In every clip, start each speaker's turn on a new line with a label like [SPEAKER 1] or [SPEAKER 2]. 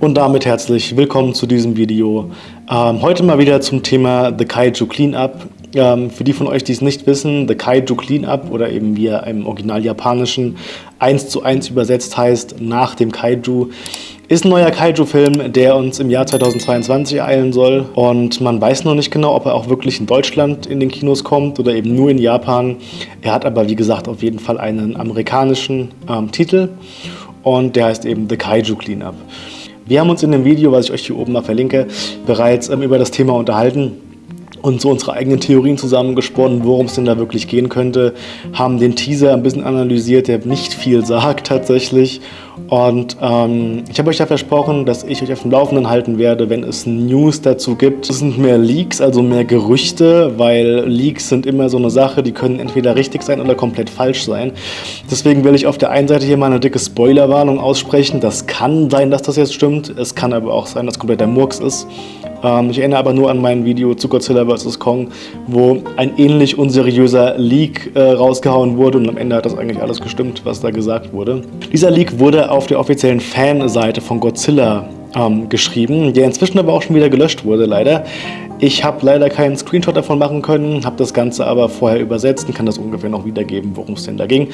[SPEAKER 1] Und damit herzlich willkommen zu diesem Video. Ähm, heute mal wieder zum Thema The Kaiju Cleanup. Ähm, für die von euch, die es nicht wissen, The Kaiju Cleanup oder eben wie er im Original Japanischen 1 zu 1 übersetzt heißt, nach dem Kaiju, ist ein neuer Kaiju-Film, der uns im Jahr 2022 ereilen soll. Und man weiß noch nicht genau, ob er auch wirklich in Deutschland in den Kinos kommt oder eben nur in Japan. Er hat aber, wie gesagt, auf jeden Fall einen amerikanischen ähm, Titel und der heißt eben The Kaiju Cleanup. Wir haben uns in dem Video, was ich euch hier oben mal verlinke, bereits ähm, über das Thema unterhalten und so unsere eigenen Theorien zusammengesponnen, worum es denn da wirklich gehen könnte, haben den Teaser ein bisschen analysiert, der nicht viel sagt tatsächlich und ähm, ich habe euch ja versprochen, dass ich euch auf dem Laufenden halten werde, wenn es News dazu gibt. Es sind mehr Leaks, also mehr Gerüchte, weil Leaks sind immer so eine Sache, die können entweder richtig sein oder komplett falsch sein. Deswegen will ich auf der einen Seite hier mal eine dicke Spoilerwarnung aussprechen. Das kann sein, dass das jetzt stimmt. Es kann aber auch sein, dass komplett der Murks ist. Ähm, ich erinnere aber nur an mein Video zu Godzilla vs. Kong, wo ein ähnlich unseriöser Leak äh, rausgehauen wurde und am Ende hat das eigentlich alles gestimmt, was da gesagt wurde. Dieser Leak wurde auf der offiziellen Fanseite von Godzilla ähm, geschrieben, der inzwischen aber auch schon wieder gelöscht wurde, leider. Ich habe leider keinen Screenshot davon machen können, habe das Ganze aber vorher übersetzt und kann das ungefähr noch wiedergeben, worum es denn da ging.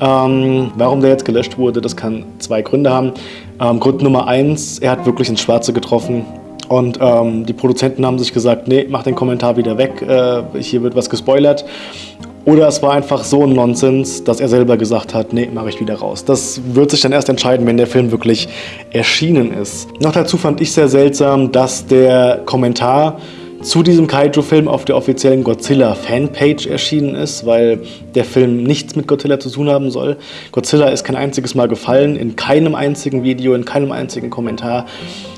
[SPEAKER 1] Ähm, warum der jetzt gelöscht wurde, das kann zwei Gründe haben. Ähm, Grund Nummer eins, er hat wirklich ins Schwarze getroffen. Und ähm, die Produzenten haben sich gesagt, nee, mach den Kommentar wieder weg, äh, hier wird was gespoilert. Oder es war einfach so ein Nonsens, dass er selber gesagt hat, nee, mache ich wieder raus. Das wird sich dann erst entscheiden, wenn der Film wirklich erschienen ist. Noch dazu fand ich sehr seltsam, dass der Kommentar zu diesem Kaiju-Film auf der offiziellen Godzilla-Fanpage erschienen ist, weil der Film nichts mit Godzilla zu tun haben soll. Godzilla ist kein einziges Mal gefallen, in keinem einzigen Video, in keinem einzigen Kommentar.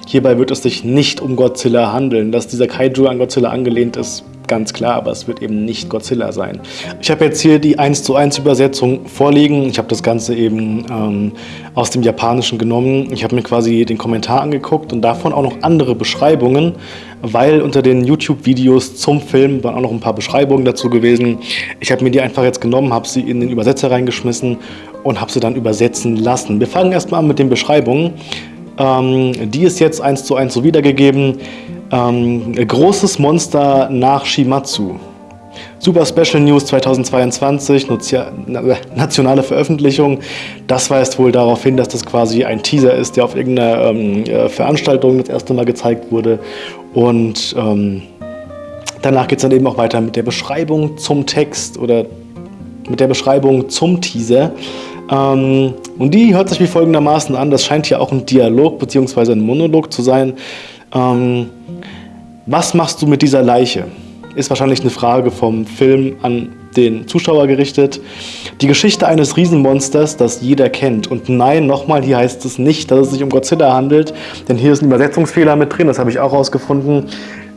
[SPEAKER 1] Hierbei wird es sich nicht um Godzilla handeln. Dass dieser Kaiju an Godzilla angelehnt ist, ganz klar, aber es wird eben nicht Godzilla sein. Ich habe jetzt hier die 1 zu 1 Übersetzung vorliegen. Ich habe das Ganze eben ähm, aus dem Japanischen genommen. Ich habe mir quasi den Kommentar angeguckt und davon auch noch andere Beschreibungen, weil unter den YouTube-Videos zum Film waren auch noch ein paar Beschreibungen dazu gewesen. Ich habe mir die einfach jetzt genommen, habe sie in den Übersetzer reingeschmissen und habe sie dann übersetzen lassen. Wir fangen erstmal an mit den Beschreibungen. Ähm, die ist jetzt eins zu eins so wiedergegeben. Ähm, großes Monster nach Shimatsu. Super Special News 2022, nationale Veröffentlichung. Das weist wohl darauf hin, dass das quasi ein Teaser ist, der auf irgendeiner ähm, äh, Veranstaltung das erste Mal gezeigt wurde. Und ähm, danach geht es dann eben auch weiter mit der Beschreibung zum Text oder mit der Beschreibung zum Teaser. Ähm, und die hört sich wie folgendermaßen an, das scheint hier auch ein Dialog bzw. ein Monolog zu sein. Ähm, was machst du mit dieser Leiche? Ist wahrscheinlich eine Frage vom Film an den Zuschauer gerichtet. Die Geschichte eines Riesenmonsters, das jeder kennt. Und nein, nochmal, hier heißt es nicht, dass es sich um Godzilla handelt, denn hier ist ein Übersetzungsfehler mit drin, das habe ich auch rausgefunden.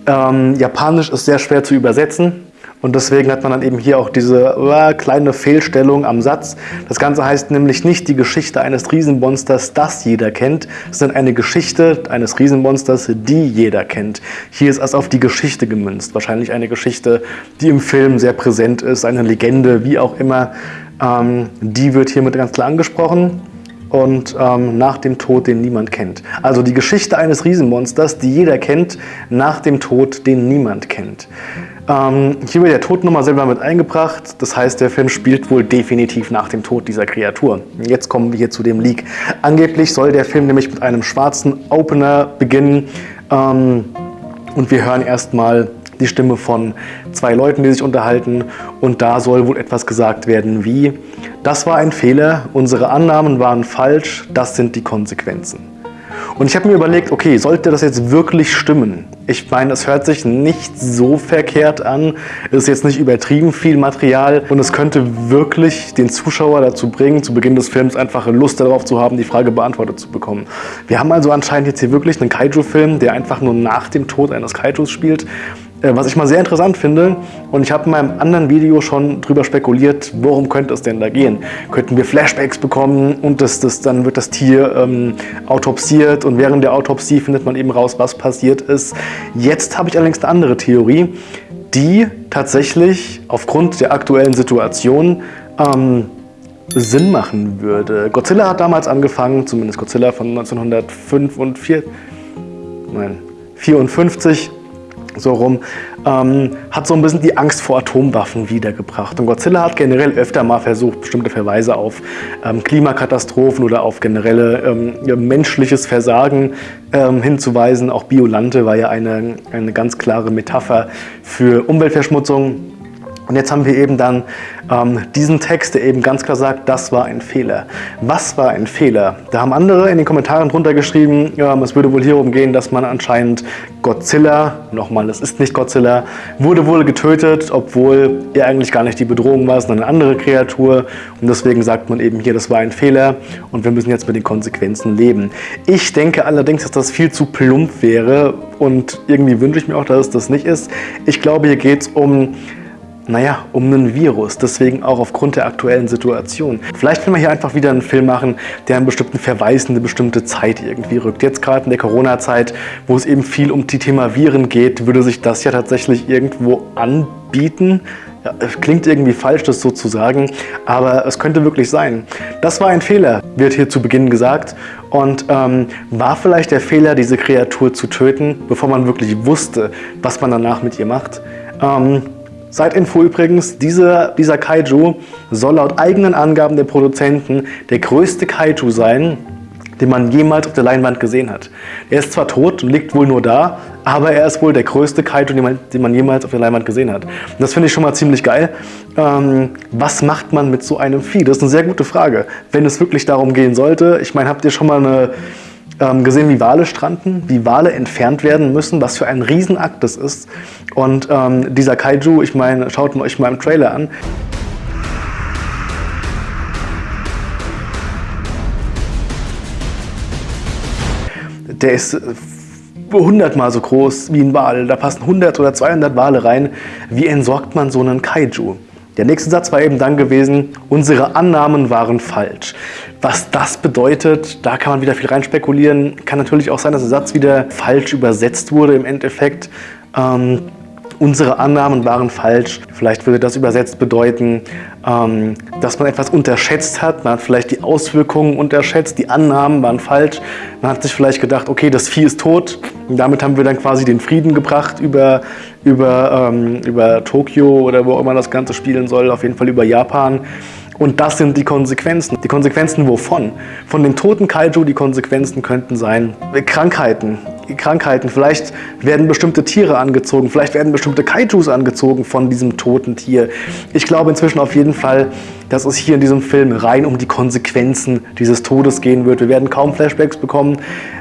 [SPEAKER 1] Ähm, Japanisch ist sehr schwer zu übersetzen. Und deswegen hat man dann eben hier auch diese äh, kleine Fehlstellung am Satz. Das Ganze heißt nämlich nicht die Geschichte eines Riesenmonsters, das jeder kennt, sondern eine Geschichte eines Riesenmonsters, die jeder kennt. Hier ist es auf die Geschichte gemünzt. Wahrscheinlich eine Geschichte, die im Film sehr präsent ist, eine Legende, wie auch immer. Ähm, die wird hiermit ganz klar angesprochen und ähm, nach dem Tod, den niemand kennt. Also die Geschichte eines Riesenmonsters, die jeder kennt, nach dem Tod, den niemand kennt. Ähm, hier wird der Tod nochmal selber mit eingebracht. Das heißt, der Film spielt wohl definitiv nach dem Tod dieser Kreatur. Jetzt kommen wir hier zu dem Leak. Angeblich soll der Film nämlich mit einem schwarzen Opener beginnen. Ähm, und wir hören erstmal die Stimme von zwei Leuten, die sich unterhalten. Und da soll wohl etwas gesagt werden wie, das war ein Fehler, unsere Annahmen waren falsch, das sind die Konsequenzen. Und ich habe mir überlegt, okay, sollte das jetzt wirklich stimmen? Ich meine, es hört sich nicht so verkehrt an, es ist jetzt nicht übertrieben viel Material und es könnte wirklich den Zuschauer dazu bringen, zu Beginn des Films einfach Lust darauf zu haben, die Frage beantwortet zu bekommen. Wir haben also anscheinend jetzt hier wirklich einen Kaiju-Film, der einfach nur nach dem Tod eines Kaijus spielt was ich mal sehr interessant finde, und ich habe in meinem anderen Video schon drüber spekuliert, worum könnte es denn da gehen? Könnten wir Flashbacks bekommen und das, das, dann wird das Tier ähm, autopsiert und während der Autopsie findet man eben raus, was passiert ist. Jetzt habe ich allerdings eine andere Theorie, die tatsächlich aufgrund der aktuellen Situation ähm, Sinn machen würde. Godzilla hat damals angefangen, zumindest Godzilla von 1954, nein, 54, so rum, ähm, hat so ein bisschen die Angst vor Atomwaffen wiedergebracht. Und Godzilla hat generell öfter mal versucht, bestimmte Verweise auf ähm, Klimakatastrophen oder auf generelle ähm, menschliches Versagen ähm, hinzuweisen. Auch Biolante war ja eine, eine ganz klare Metapher für Umweltverschmutzung. Und jetzt haben wir eben dann ähm, diesen Text, der eben ganz klar sagt, das war ein Fehler. Was war ein Fehler? Da haben andere in den Kommentaren drunter geschrieben, ähm, es würde wohl hierum gehen, dass man anscheinend Godzilla, nochmal, es ist nicht Godzilla, wurde wohl getötet, obwohl er eigentlich gar nicht die Bedrohung war, sondern eine andere Kreatur. Und deswegen sagt man eben hier, das war ein Fehler und wir müssen jetzt mit den Konsequenzen leben. Ich denke allerdings, dass das viel zu plump wäre und irgendwie wünsche ich mir auch, dass es das nicht ist. Ich glaube, hier geht es um naja, um einen Virus, deswegen auch aufgrund der aktuellen Situation. Vielleicht will man hier einfach wieder einen Film machen, der einen bestimmten Verweis in eine bestimmte Zeit irgendwie rückt. Jetzt gerade in der Corona-Zeit, wo es eben viel um die Thema Viren geht, würde sich das ja tatsächlich irgendwo anbieten. Ja, klingt irgendwie falsch, das so zu sagen, aber es könnte wirklich sein. Das war ein Fehler, wird hier zu Beginn gesagt. Und ähm, war vielleicht der Fehler, diese Kreatur zu töten, bevor man wirklich wusste, was man danach mit ihr macht? Ähm, Side-Info übrigens, dieser, dieser Kaiju soll laut eigenen Angaben der Produzenten der größte Kaiju sein, den man jemals auf der Leinwand gesehen hat. Er ist zwar tot und liegt wohl nur da, aber er ist wohl der größte Kaiju, den man, den man jemals auf der Leinwand gesehen hat. Und das finde ich schon mal ziemlich geil. Ähm, was macht man mit so einem Vieh? Das ist eine sehr gute Frage. Wenn es wirklich darum gehen sollte, ich meine, habt ihr schon mal eine ähm, gesehen, wie Wale stranden, wie Wale entfernt werden müssen, was für ein Riesenakt das ist. Und ähm, dieser Kaiju, ich meine, schaut euch mal im Trailer an. Der ist 100 mal so groß wie ein Wal. Da passen 100 oder 200 Wale rein. Wie entsorgt man so einen Kaiju? Der nächste Satz war eben dann gewesen, unsere Annahmen waren falsch. Was das bedeutet, da kann man wieder viel rein spekulieren. Kann natürlich auch sein, dass der Satz wieder falsch übersetzt wurde im Endeffekt. Ähm, unsere Annahmen waren falsch. Vielleicht würde das übersetzt bedeuten, ähm, dass man etwas unterschätzt hat. Man hat vielleicht die Auswirkungen unterschätzt, die Annahmen waren falsch. Man hat sich vielleicht gedacht, okay, das Vieh ist tot. Und damit haben wir dann quasi den Frieden gebracht über, über, ähm, über Tokio oder wo auch immer das Ganze spielen soll, auf jeden Fall über Japan. Und das sind die Konsequenzen. Die Konsequenzen wovon? Von den toten Kaiju, die Konsequenzen könnten sein Krankheiten, Krankheiten. Vielleicht werden bestimmte Tiere angezogen, vielleicht werden bestimmte Kaijus angezogen von diesem toten Tier. Ich glaube inzwischen auf jeden Fall, dass es hier in diesem Film rein um die Konsequenzen dieses Todes gehen wird. Wir werden kaum Flashbacks bekommen,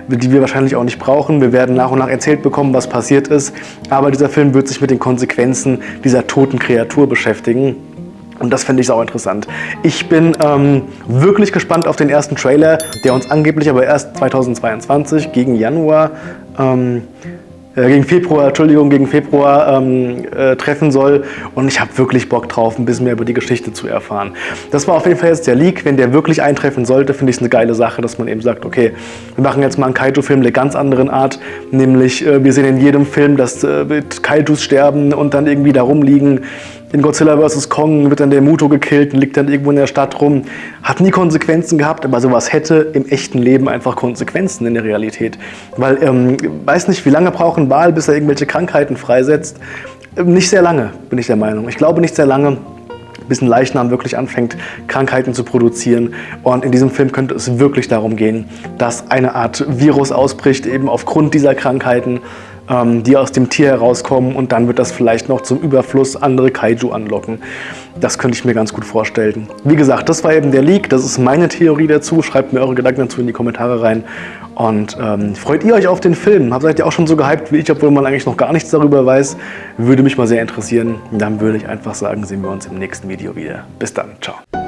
[SPEAKER 1] die wir wahrscheinlich auch nicht brauchen. Wir werden nach und nach erzählt bekommen, was passiert ist. Aber dieser Film wird sich mit den Konsequenzen dieser toten Kreatur beschäftigen. Und das finde ich auch interessant. Ich bin ähm, wirklich gespannt auf den ersten Trailer, der uns angeblich aber erst 2022 gegen Januar ähm, äh, gegen Februar, Entschuldigung, gegen Februar ähm, äh, treffen soll. Und ich habe wirklich Bock drauf, ein bisschen mehr über die Geschichte zu erfahren. Das war auf jeden Fall jetzt der Leak. Wenn der wirklich eintreffen sollte, finde ich es eine geile Sache, dass man eben sagt, okay, wir machen jetzt mal einen Kaiju-Film der ganz anderen Art. Nämlich, äh, wir sehen in jedem Film, dass äh, Kaijus sterben und dann irgendwie da rumliegen in Godzilla vs. Kong wird dann der Muto gekillt und liegt dann irgendwo in der Stadt rum. Hat nie Konsequenzen gehabt, aber sowas hätte im echten Leben einfach Konsequenzen in der Realität. Weil, ähm, weiß nicht, wie lange braucht ein Wal, bis er irgendwelche Krankheiten freisetzt? Ähm, nicht sehr lange, bin ich der Meinung. Ich glaube nicht sehr lange bis ein Leichnam wirklich anfängt, Krankheiten zu produzieren. Und in diesem Film könnte es wirklich darum gehen, dass eine Art Virus ausbricht, eben aufgrund dieser Krankheiten die aus dem Tier herauskommen und dann wird das vielleicht noch zum Überfluss andere Kaiju anlocken. Das könnte ich mir ganz gut vorstellen. Wie gesagt, das war eben der Leak, das ist meine Theorie dazu. Schreibt mir eure Gedanken dazu in die Kommentare rein. Und ähm, freut ihr euch auf den Film? Seid ihr auch schon so gehypt wie ich, obwohl man eigentlich noch gar nichts darüber weiß? Würde mich mal sehr interessieren. Dann würde ich einfach sagen, sehen wir uns im nächsten Video wieder. Bis dann, ciao.